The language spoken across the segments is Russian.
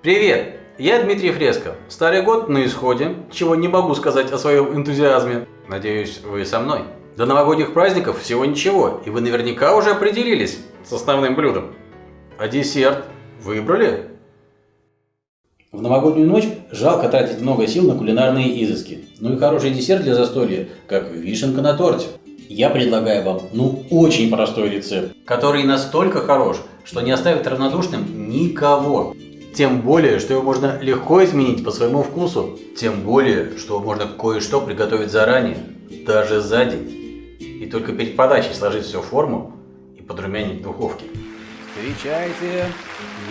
Привет! Я Дмитрий Фреско. Старый год на исходе, чего не могу сказать о своем энтузиазме. Надеюсь, вы со мной. До новогодних праздников всего ничего, и вы наверняка уже определились с основным блюдом. А десерт выбрали? В новогоднюю ночь жалко тратить много сил на кулинарные изыски. Ну и хороший десерт для застолья, как вишенка на торте. Я предлагаю вам, ну, очень простой рецепт. Который настолько хорош, что не оставит равнодушным никого. Тем более, что его можно легко изменить по своему вкусу. Тем более, что можно кое-что приготовить заранее, даже за день. И только перед подачей сложить все в форму и подрумянить в духовке. Встречайте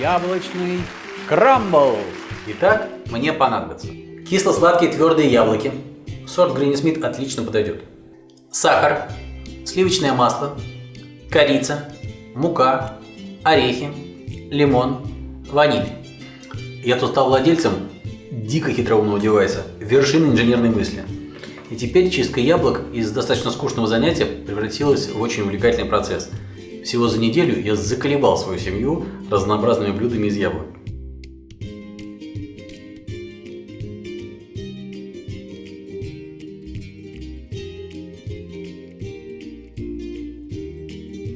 яблочный крамбл. Итак, мне понадобится кисло-сладкие твердые яблоки. Сорт Гринни Смит отлично подойдет. Сахар, сливочное масло, корица, мука, орехи, лимон, ваниль. Я тут стал владельцем дико хитроумного девайса, вершины инженерной мысли. И теперь чистка яблок из достаточно скучного занятия превратилась в очень увлекательный процесс. Всего за неделю я заколебал свою семью разнообразными блюдами из яблок.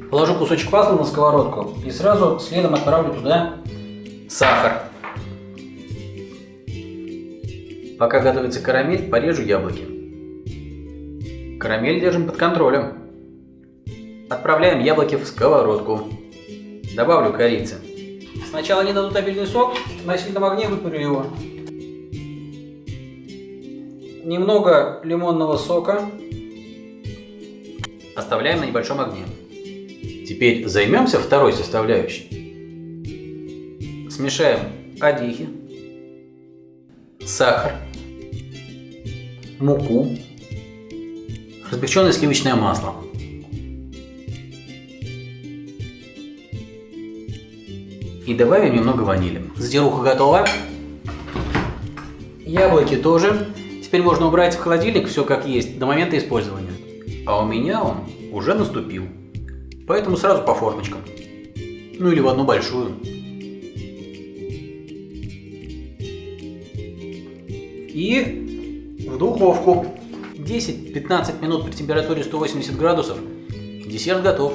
Положу кусочек масла на сковородку и сразу следом отправлю туда Сахар. Пока готовится карамель, порежу яблоки. Карамель держим под контролем. Отправляем яблоки в сковородку. Добавлю корицы. Сначала они дадут обильный сок, на сильном огне выпарю его. Немного лимонного сока. Оставляем на небольшом огне. Теперь займемся второй составляющей. Смешаем орехи, сахар, муку, размягченное сливочное масло. И добавим немного ванили. Затируха готова. Яблоки тоже. Теперь можно убрать в холодильник все как есть до момента использования. А у меня он уже наступил. Поэтому сразу по формочкам. Ну или в одну большую. И в духовку. 10-15 минут при температуре 180 градусов. Десерт готов.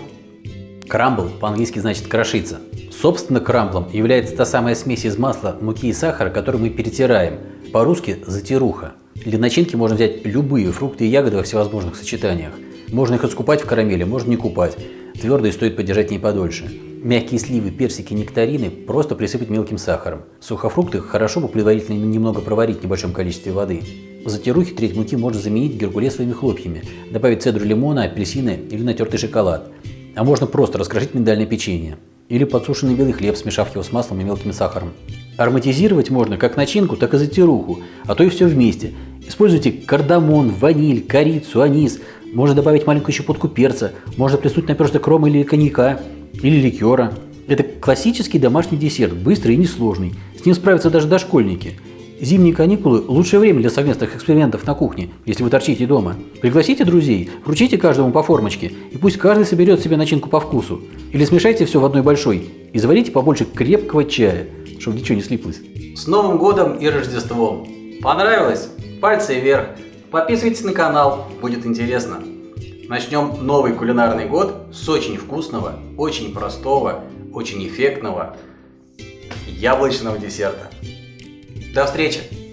Крамбл по-английски значит крошиться. Собственно, крамблом является та самая смесь из масла, муки и сахара, которую мы перетираем. По-русски затируха. Для начинки можно взять любые фрукты и ягоды во всевозможных сочетаниях. Можно их искупать в карамели, можно не купать. Твердые стоит подержать не подольше. Мягкие сливы, персики, нектарины просто присыпать мелким сахаром. Сухофрукты хорошо бы предварительно немного проварить в небольшом количестве воды. Затирухи треть муки можно заменить геркулесовыми хлопьями, добавить цедру лимона, апельсины или натертый шоколад. А можно просто раскрошить миндальное печенье. Или подсушенный белый хлеб, смешав его с маслом и мелким сахаром. Ароматизировать можно как начинку, так и затируху, а то и все вместе. Используйте кардамон, ваниль, корицу, анис. Можно добавить маленькую щепотку перца, можно плеснуть наперсток рома или коньяка, или ликера. Это классический домашний десерт, быстрый и несложный. С ним справятся даже дошкольники. Зимние каникулы – лучшее время для совместных экспериментов на кухне, если вы торчите дома. Пригласите друзей, вручите каждому по формочке, и пусть каждый соберет себе начинку по вкусу. Или смешайте все в одной большой и заварите побольше крепкого чая, чтобы ничего не слиплось. С Новым годом и Рождеством! Понравилось? Пальцы вверх! Подписывайтесь на канал, будет интересно. Начнем новый кулинарный год с очень вкусного, очень простого, очень эффектного яблочного десерта. До встречи!